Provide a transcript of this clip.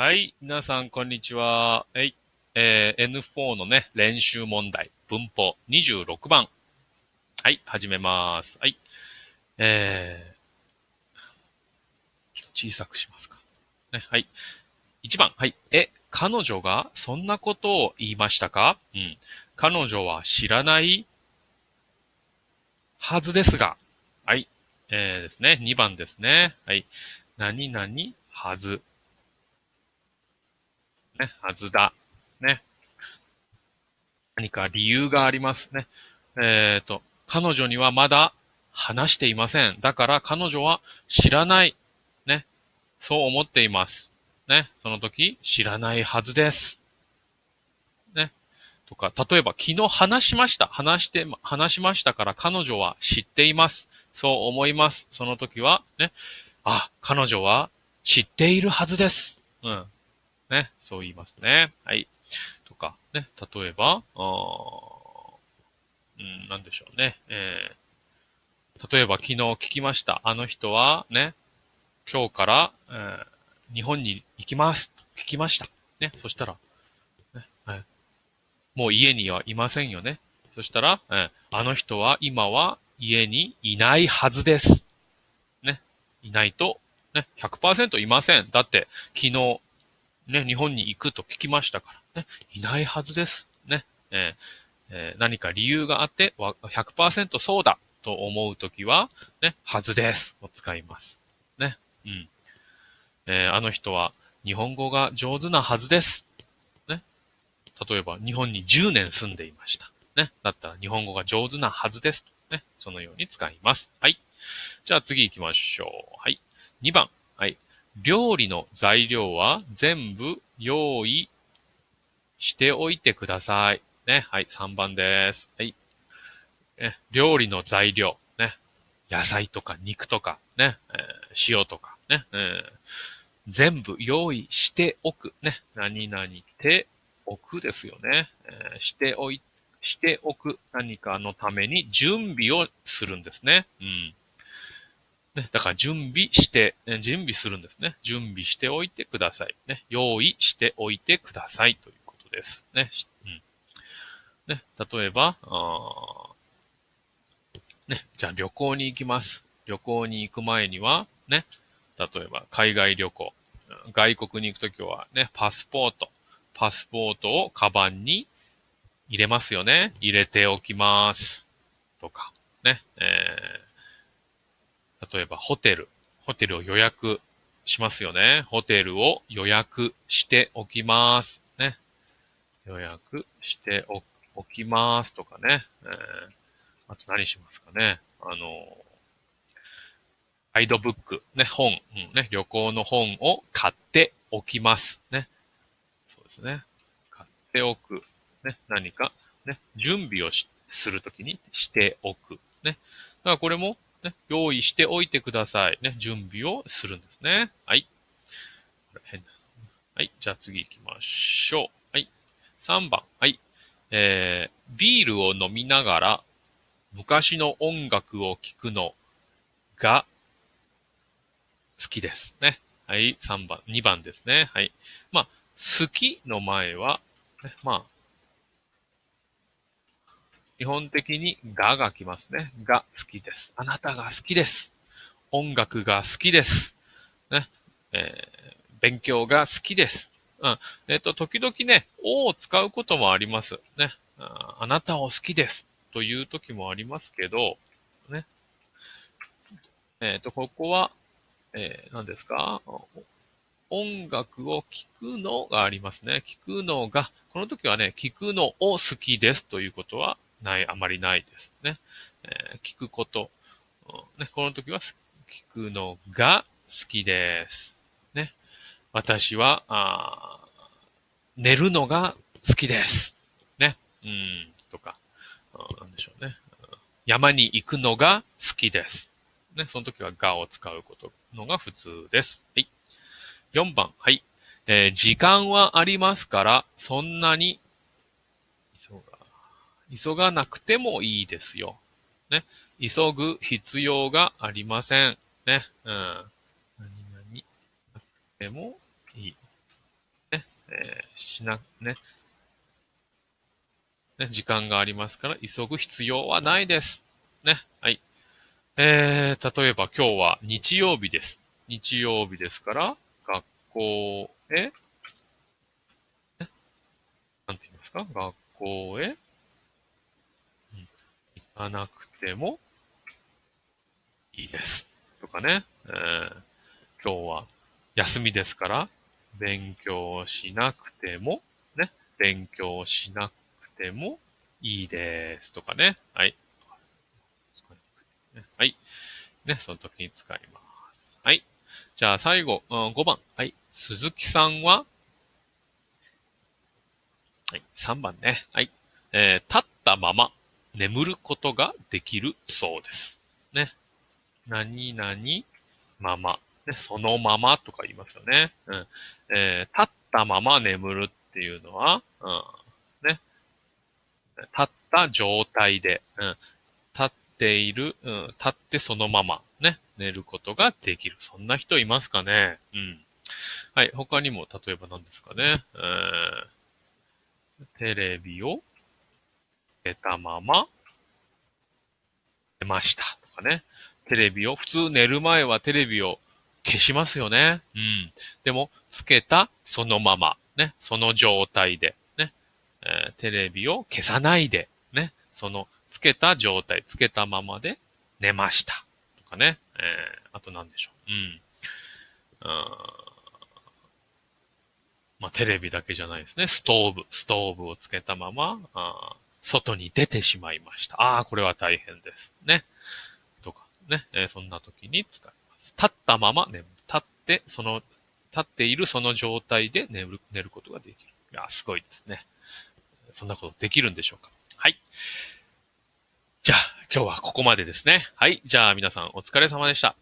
はい。皆さん、こんにちは。はい。えー N4 のね、練習問題、文法26番。はい。始めます。はい。えー、小さくしますか。ね。はい。1番。はい。え、彼女がそんなことを言いましたか？うん。彼女は知らないはずですが。はい。えー、ですね。2番ですね。はい。何々はず。ね、はずだ。ね。何か理由がありますね。えっ、と、彼女にはまだ話していません。だから彼女は知らない。ね。そう思っています。ね。その時、知らないはずです。ね。とか、例えば昨日話しました。話して、話しましたから彼女は知っています。そう思います。その時は、ね。あ、彼女は知っているはずです。うん。ね。そう言いますね。はい。とか、ね。例えば、あうん、なんでしょうね。えー、例えば昨日聞きました。あの人は、ね。今日から、えー日本に行きます。聞きました。ね。そしたら、ね。はい。もう家にはいませんよね。そしたら、えーあの人は今は家にいないはずです。ね。いないと、ね。100%いません。だって、昨日、ね、日本に行くと聞きましたから、ね。いないはずです。ね。えーえー何か理由があって、100%そうだと思うときは、ね、はずですを使います。ね。うん。えーあの人は日本語が上手なはずです。ね。例えば、日本に10年住んでいました。ね。だったら日本語が上手なはずです。ね。そのように使います。はい。じゃあ次行きましょう。はい。2番。はい。料理の材料は全部用意しておいてください。ね。はい。3番です。はい。ね、料理の材料。ね。野菜とか肉とか、ね。えー塩とか、ね。えー全部用意しておく。ね。何々ておくですよね。えーしておい、しておく。何かのために準備をするんですね。うん。ね、だから準備して、え準備するんですね。準備しておいてください。ね、用意しておいてくださいということです。ね。うん。ね、例えば、あね、じゃあ旅行に行きます。旅行に行く前には、ね、例えば海外旅行、外国に行くときはね、パスポート、パスポートをカバンに入れますよね。入れておきます。とか、ね、えー例えばホテル、ホテルを予約しますよね。ホテルを予約しておきます。ね。予約しておきますとかね。えーあと何しますかね。あの、ガイドブック、ね、本、うんね、旅行の本を買っておきます。ね。そうですね。買っておく。ね、何か、ね、準備をするときにしておく。ね。だからこれも、ね、用意しておいてください。ね、準備をするんですね。はい。変だ。はい。じゃあ次行きましょう。はい。3番。はい。えー、ビールを飲みながら昔の音楽を聴くのが好きですね。はい。3番、2番ですね。はい。まあ、好きの前は、ね、まあ、基本的にがが来ますね。が好きです。あなたが好きです。音楽が好きです。ね。えー勉強が好きです。うん。えっ、と、時々ね、おを使うこともあります。ね。あなたを好きです。という時もありますけど、ね。えっ、と、ここは、えー何ですか？音楽を聴くのがありますね。聴くのが、この時はね、聴くのを好きですということはない、あまりないですね。えー聞くこと、ね。この時は聞くのが好きです。ね。私は、あ寝るのが好きです。ね。うん、とか、なんでしょうね。山に行くのが好きです。ね。その時はがを使うことのが普通です。はい。4番。はい。えー時間はありますから、そんなに、急がなくてもいいですよ。ね。急ぐ必要がありません。ね。うん。何々なくてもいい。ねえー、しな、ね。ね、時間がありますから、急ぐ必要はないです。ね。はい。えー、例えば今日は日曜日です。日曜日ですから、学校へ、ね、なんて言いますか？学校へ、かなくてもいいです。とかね。えー、今日は休みですから、勉強しなくても、ね。勉強しなくてもいいです。とかね。はい。はい。ね、その時に使います。はい。じゃあ最後、うん、5番。はい。鈴木さんは、はい。3番ね。はい。えー、立ったまま眠ることができるそうです。ね。何々まま。ね、そのままとか言いますよね。うん。えー、立ったまま眠るっていうのは、うん。ね。立った状態で、うん。立っている、うん。立ってそのまま、ね。寝ることができる。そんな人いますかねうん。はい。他にも、例えば何ですかね。えー、テレビをつけたまま寝ました。とかね。テレビを、普通寝る前はテレビを消しますよね。うん。でも、つけたそのまま、ね、その状態で、ね、えー、テレビを消さないで、ね、その、つけた状態、つけたままで寝ました。とかね、えー、あと何でしょう。うん。まあ、テレビだけじゃないですね。ストーブ、ストーブをつけたまま、あ外に出てしまいました。ああ、これは大変です。ね。とかね、えー、そんな時に使います。立ったまま眠る。立って、その、立っているその状態で寝る、寝ることができる。いや、すごいですね。そんなことできるんでしょうか。はい。じゃあ、今日はここまでですね。はい。じゃあ、皆さんお疲れ様でした。